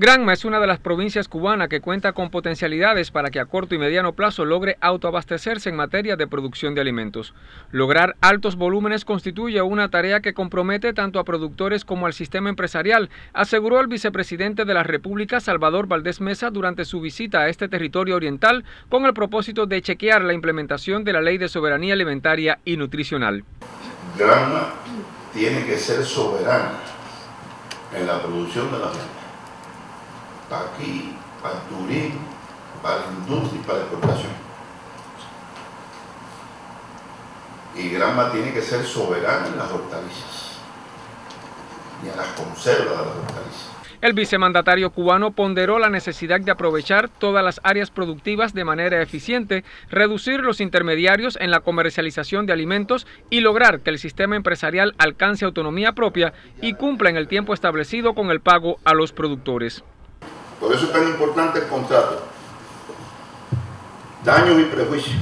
Granma es una de las provincias cubanas que cuenta con potencialidades para que a corto y mediano plazo logre autoabastecerse en materia de producción de alimentos. Lograr altos volúmenes constituye una tarea que compromete tanto a productores como al sistema empresarial, aseguró el vicepresidente de la República, Salvador Valdés Mesa, durante su visita a este territorio oriental con el propósito de chequear la implementación de la Ley de Soberanía Alimentaria y Nutricional. Granma tiene que ser soberana en la producción de la para aquí, para el turismo, para la industria y para la exportación. Y Granma tiene que ser soberana en las hortalizas y en las conservas de las hortalizas. El vicemandatario cubano ponderó la necesidad de aprovechar todas las áreas productivas de manera eficiente, reducir los intermediarios en la comercialización de alimentos y lograr que el sistema empresarial alcance autonomía propia y cumpla en el tiempo establecido con el pago a los productores. Por eso es tan importante el contrato. Daños y prejuicios.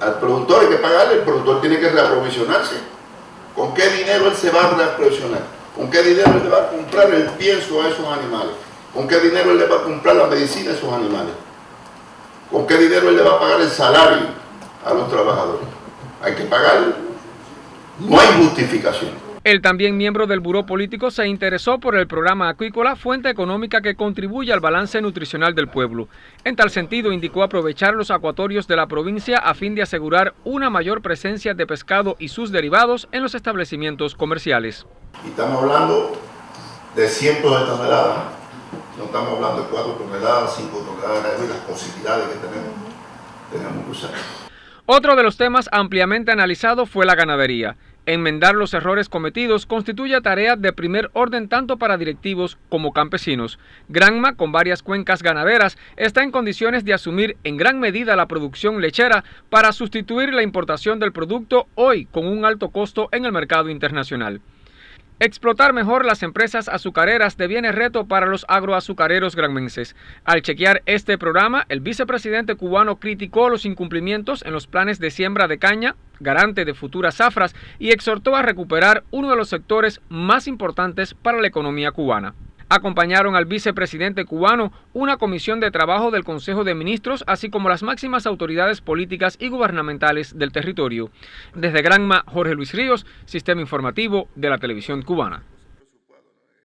Al productor hay que pagarle, el productor tiene que reaprovisionarse. ¿Con qué dinero él se va a reaprovisionar? ¿Con qué dinero él le va a comprar el pienso a esos animales? ¿Con qué dinero él le va a comprar la medicina a esos animales? ¿Con qué dinero él le va a pagar el salario a los trabajadores? Hay que pagarle. No hay justificación. El también miembro del Buró Político se interesó por el programa acuícola, fuente económica que contribuye al balance nutricional del pueblo. En tal sentido, indicó aprovechar los acuatorios de la provincia a fin de asegurar una mayor presencia de pescado y sus derivados en los establecimientos comerciales. estamos hablando de cientos de toneladas, no estamos hablando de 4 toneladas, 5 toneladas, y las posibilidades que tenemos, tenemos que usar. Otro de los temas ampliamente analizado fue la ganadería. Enmendar los errores cometidos constituye tarea de primer orden tanto para directivos como campesinos. Granma, con varias cuencas ganaderas, está en condiciones de asumir en gran medida la producción lechera para sustituir la importación del producto hoy con un alto costo en el mercado internacional. Explotar mejor las empresas azucareras deviene reto para los agroazucareros granmenses. Al chequear este programa, el vicepresidente cubano criticó los incumplimientos en los planes de siembra de caña, garante de futuras zafras, y exhortó a recuperar uno de los sectores más importantes para la economía cubana. Acompañaron al vicepresidente cubano una comisión de trabajo del Consejo de Ministros, así como las máximas autoridades políticas y gubernamentales del territorio. Desde Granma, Jorge Luis Ríos, Sistema Informativo de la Televisión Cubana.